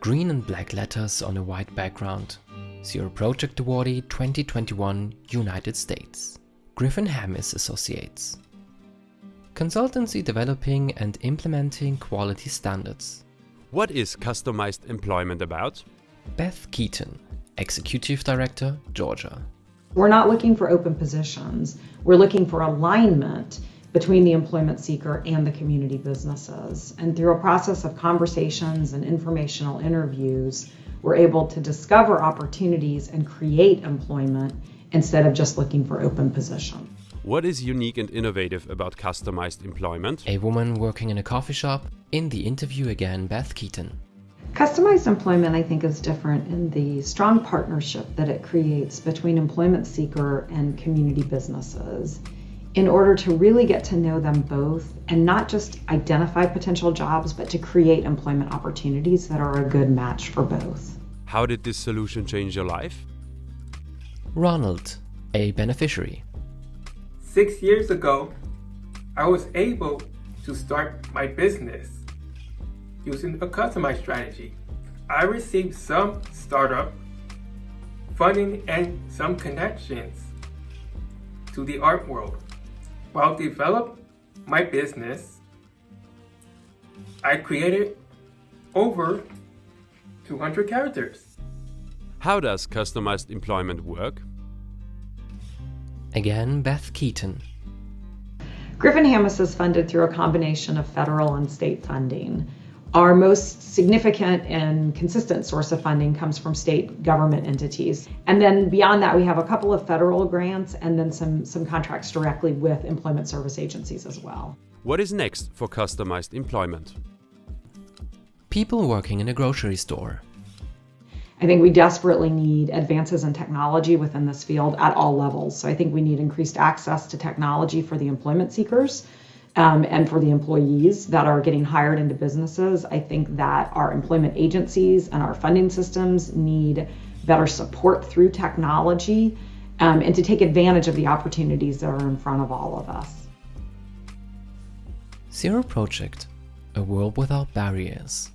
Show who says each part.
Speaker 1: Green and black letters on a white background. Zero Project Awardee 2021 United States. Griffin Hammis Associates. Consultancy developing and implementing quality standards.
Speaker 2: What is customized employment about?
Speaker 1: Beth Keaton, Executive Director, Georgia.
Speaker 3: We're not looking for open positions. We're looking for alignment between the employment seeker and the community businesses. And through a process of conversations and informational interviews, we're able to discover opportunities and create employment instead of just looking for open positions.
Speaker 2: What is unique and innovative about customized employment?
Speaker 1: A woman working in a coffee shop. In the interview again, Beth Keaton.
Speaker 3: Customized employment, I think, is different in the strong partnership that it creates between employment seeker and community businesses in order to really get to know them both and not just identify potential jobs, but to create employment opportunities that are a good match for both.
Speaker 2: How did this solution change your life?
Speaker 1: Ronald, a beneficiary.
Speaker 4: Six years ago, I was able to start my business using a customized strategy. I received some startup funding and some connections to the art world. While develop my business, I created over 200 characters.
Speaker 2: How does customized employment work?
Speaker 1: Again, Beth Keaton.
Speaker 3: Griffin Hammis is funded through a combination of federal and state funding. Our most significant and consistent source of funding comes from state government entities. And then beyond that, we have a couple of federal grants and then some, some contracts directly with employment service agencies as well.
Speaker 2: What is next for customized employment?
Speaker 1: People working in a grocery store.
Speaker 3: I think we desperately need advances in technology within this field at all levels. So I think we need increased access to technology for the employment seekers um, and for the employees that are getting hired into businesses. I think that our employment agencies and our funding systems need better support through technology um, and to take advantage of the opportunities that are in front of all of us.
Speaker 1: Zero Project, a world without barriers.